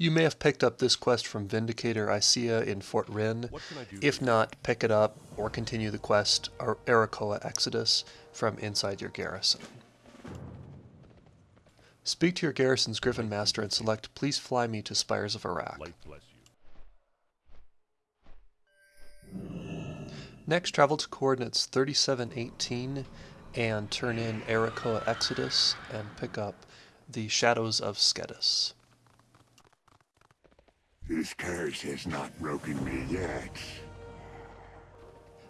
You may have picked up this quest from Vindicator Isaiah in Fort Wrynn. If not, pick it up or continue the quest Arakkoa Exodus from inside your garrison. Speak to your garrison's Griffin Master and select Please fly me to Spires of Arak. Next, travel to coordinates 3718 and turn in Arakkoa Exodus and pick up the Shadows of Skettis. This curse has not broken me yet.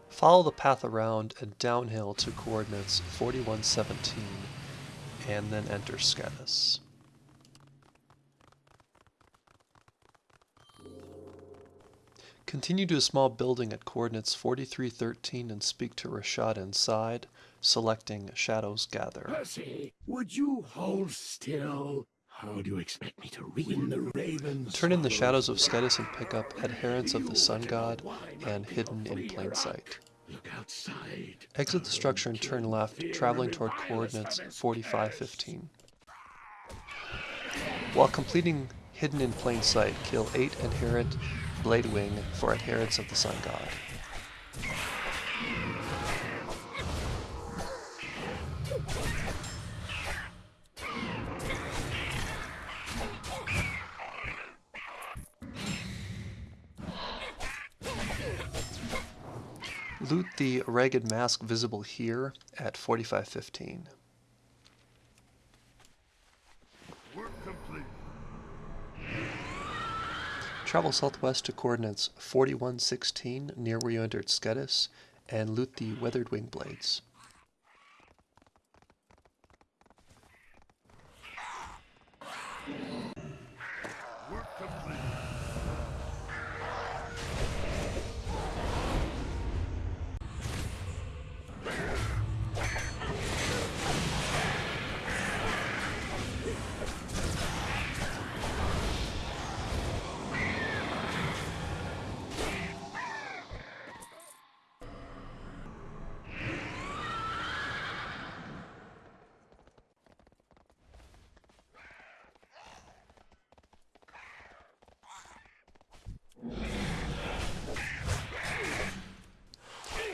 Follow the path around and downhill to coordinates 4117 and then enter Skettis. Continue to a small building at coordinates 4313 and speak to Reshad inside, selecting Shadows Gather. Percy, would you hold still? How do you expect me to ruin the ravens? Turn in the shadows of Skettis and pick up Adherents of the Sun God and Hidden in Plain Sight. Look outside. Exit the structure and turn left, traveling toward coordinates 4515. While completing Hidden in Plain Sight, kill 8 Adherent Bladewing for Adherents of the Sun God. Loot the ragged mask visible here at 4515. Travel southwest to coordinates 4116 near where you entered Skettis and loot the Weathered Wing Blades.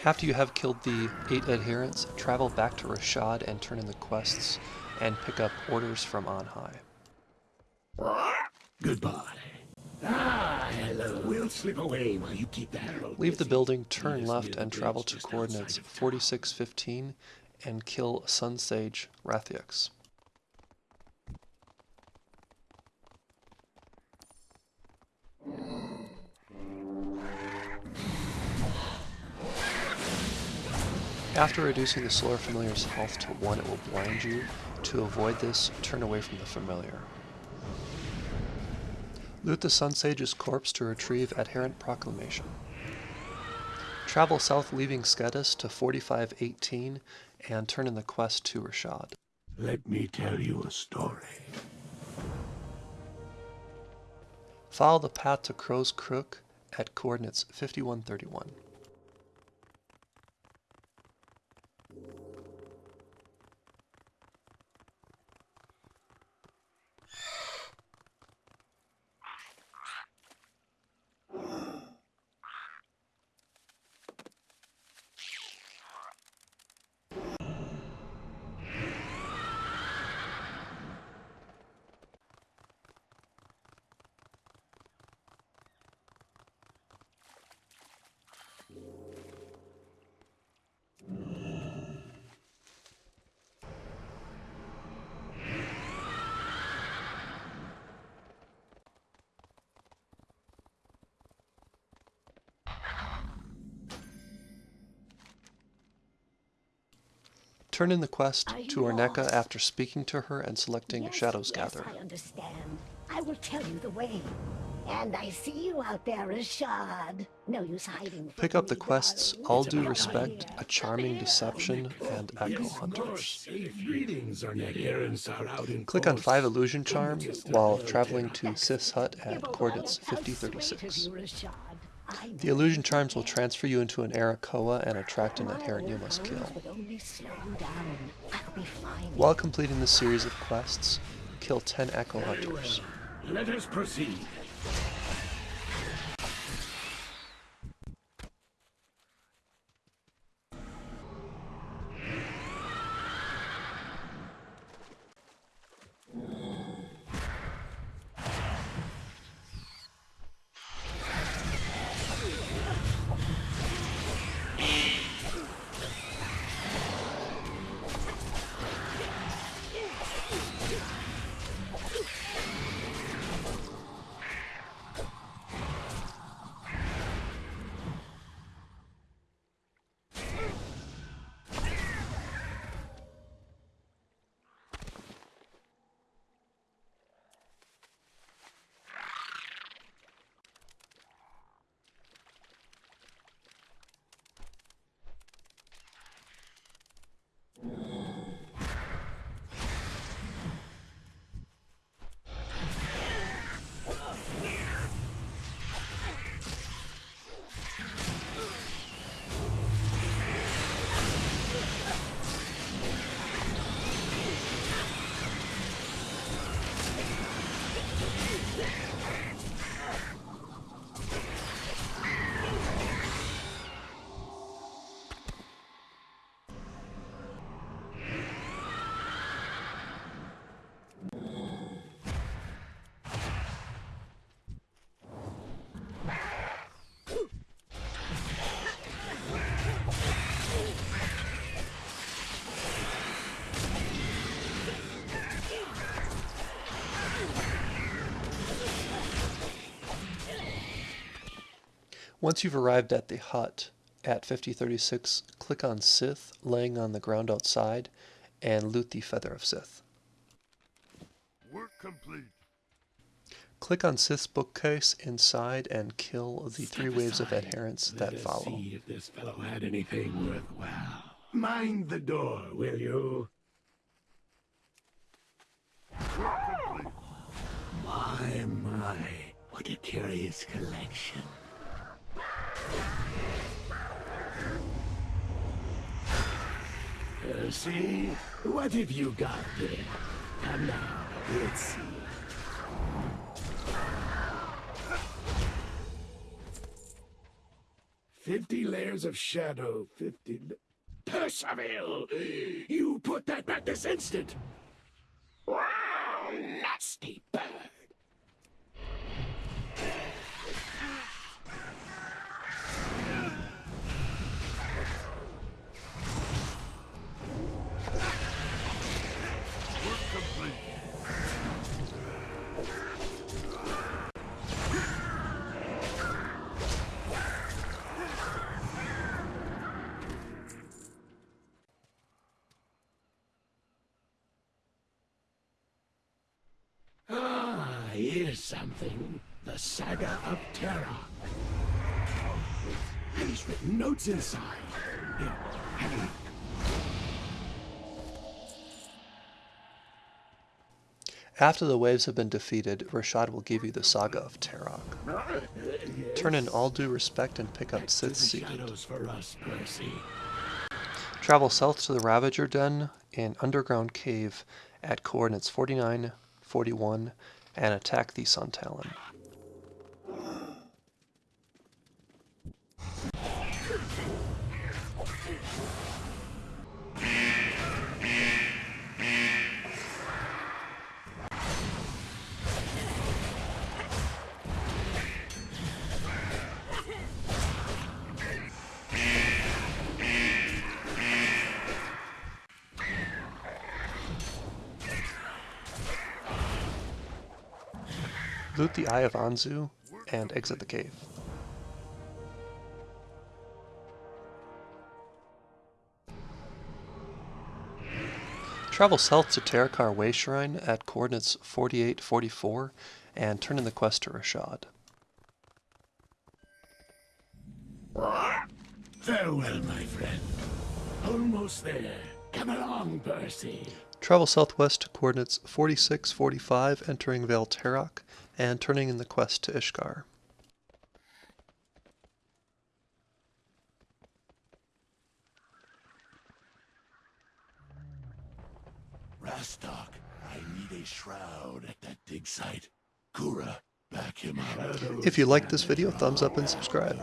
After you have killed the 8 adherents, travel back to Reshad and turn in the quests and pick up orders from on high. Goodbye. Ah, hello. We'll slip away while you keep the herald. Leave the building, turn left, and travel to coordinates 4615 and kill Sun Sage Rathiax. After reducing the Solar Familiar's health to 1, it will blind you. To avoid this, turn away from the Familiar. Loot the Sun Sage's corpse to retrieve Adherent Proclamation. Travel south leaving Skettis to 4518 and turn in the quest to Reshad. Let me tell you a story. Follow the path to Crow's Crook at coordinates 5131. Turn in the quest to Orneka after speaking to her and selecting yes, Shadows yes, Gather. I understand. I will tell you the way. And I see you out there, Reshad. No use hiding. Pick up the quests All Due Respect, A Charming Deception, and Echo Hunters. Click on 5 Illusion Charm while traveling to Sith's Hut at coordinates 5036. The illusion charms will transfer you into an Arakkoa and attract an adherent you must kill. While completing the series of quests, kill 10 Echo Hunters. Let us proceed. Once you've arrived at the hut at 5036, click on Sith laying on the ground outside and loot the Feather of Sith. Work complete. Click on Sith's bookcase inside and kill the three Step waves of adherents Let that us follow. See if this fellow had anything worthwhile. Mind the door, will you? My, my, what a curious collection. Uh, see, what have you got there? Come now, let's see. Fifty layers of shadow, fifty... Percival! You put that back this instant! Wow, nasty bird! Here's something. The Saga of Terra. And he's written notes inside. Here, have a look. After the waves have been defeated, Reshad will give you the Saga of Terokk. Turn in all due respect and pick up Sith's Secret. us, Travel south to the Ravager Den in Underground Cave at coordinates 49, 41, and attack the Sun Talon. Loot the Eye of Anzu and exit the cave. Travel south to Terakar Way Shrine at coordinates 4844 and turn in the quest to Reshad. Farewell, my friend. Almost there. Come along, Percy. Travel southwest to coordinates 4645 entering Veil Terokk and turning in the quest to Ishkar. Rastok, I need a shroud at that dig site. Kura, back him up. If you liked this video, thumbs up and subscribe.